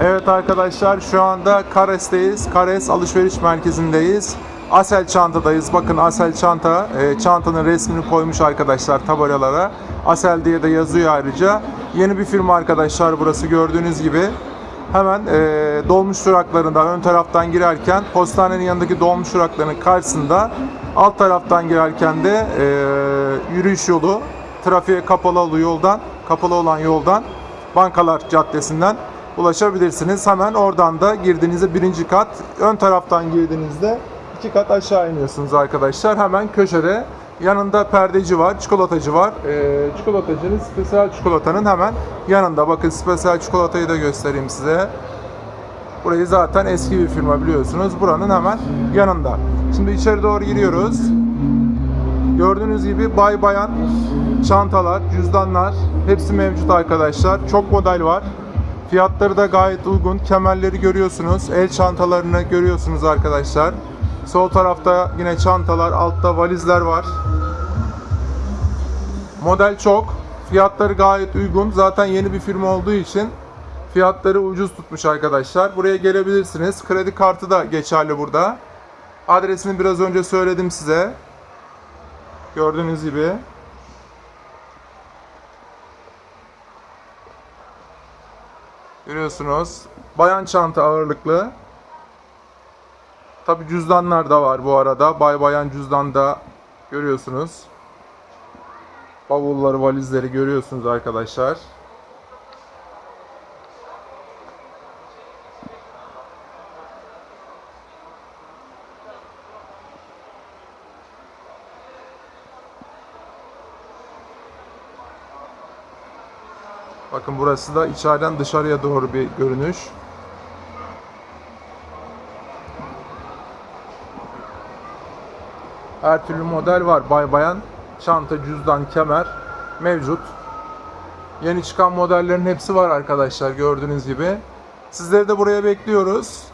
Evet arkadaşlar şu anda Kares'teyiz. Kares alışveriş merkezindeyiz. Asel çantadayız. Bakın Asel çanta. e, çantanın resmini koymuş arkadaşlar tabelalara. Asel diye de yazıyor ayrıca. Yeni bir firma arkadaşlar burası gördüğünüz gibi. Hemen e, dolmuş duraklarından ön taraftan girerken postanenin yanındaki dolmuş duraklarının karşısında alt taraftan girerken de e, yürüyüş yolu trafiğe kapalı yoldan kapalı olan yoldan Bankalar Caddesi'nden ulaşabilirsiniz. Hemen oradan da girdiğinizde birinci kat, ön taraftan girdiğinizde iki kat aşağı iniyorsunuz arkadaşlar. Hemen köşede yanında perdeci var, çikolatacı var. Ee, çikolatacının spesiyel çikolatanın hemen yanında. Bakın spesiyel çikolatayı da göstereyim size. Burayı zaten eski bir firma biliyorsunuz. Buranın hemen yanında. Şimdi içeri doğru giriyoruz. Gördüğünüz gibi bay bayan çantalar, cüzdanlar hepsi mevcut arkadaşlar. Çok model var. Fiyatları da gayet uygun. Kemerleri görüyorsunuz. El çantalarını görüyorsunuz arkadaşlar. Sol tarafta yine çantalar, altta valizler var. Model çok. Fiyatları gayet uygun. Zaten yeni bir firma olduğu için fiyatları ucuz tutmuş arkadaşlar. Buraya gelebilirsiniz. Kredi kartı da geçerli burada. Adresini biraz önce söyledim size. Gördüğünüz gibi. Görüyorsunuz. Bayan çanta ağırlıklı. Tabi cüzdanlar da var bu arada. Bay bayan cüzdan da görüyorsunuz. Bavulları, valizleri görüyorsunuz arkadaşlar. Bakın burası da içeriden dışarıya doğru bir görünüş. Her türlü model var. Bay bayan, çanta, cüzdan, kemer mevcut. Yeni çıkan modellerin hepsi var arkadaşlar gördüğünüz gibi. Sizleri de buraya bekliyoruz.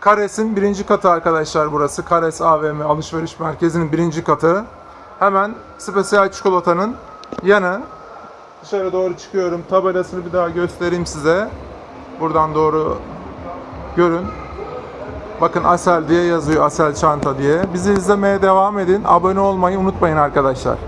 Kares'in birinci katı arkadaşlar burası. Kares AVM alışveriş merkezinin birinci katı. Hemen spesiyel çikolatanın yanı. Dışarı doğru çıkıyorum. Tabelasını bir daha göstereyim size. Buradan doğru görün. Bakın Asel diye yazıyor. Asel çanta diye. Bizi izlemeye devam edin. Abone olmayı unutmayın arkadaşlar.